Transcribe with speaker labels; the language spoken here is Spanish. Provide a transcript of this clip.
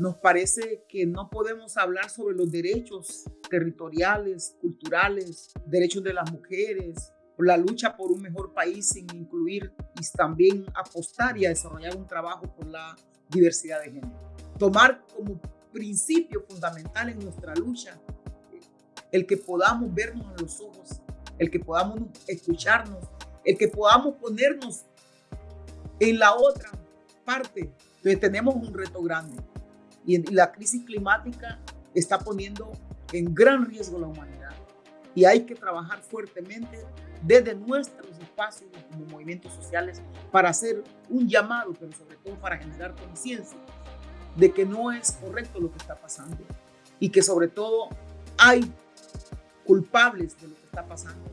Speaker 1: Nos parece que no podemos hablar sobre los derechos territoriales, culturales, derechos de las mujeres, la lucha por un mejor país sin incluir y también apostar y a desarrollar un trabajo por la diversidad de género. Tomar como principio fundamental en nuestra lucha el que podamos vernos a los ojos, el que podamos escucharnos, el que podamos ponernos en la otra parte. Entonces tenemos un reto grande y la crisis climática está poniendo en gran riesgo la humanidad. Y hay que trabajar fuertemente desde nuestros espacios como movimientos sociales para hacer un llamado, pero sobre todo para generar conciencia de que no es correcto lo que está pasando y que sobre todo hay culpables de lo que está pasando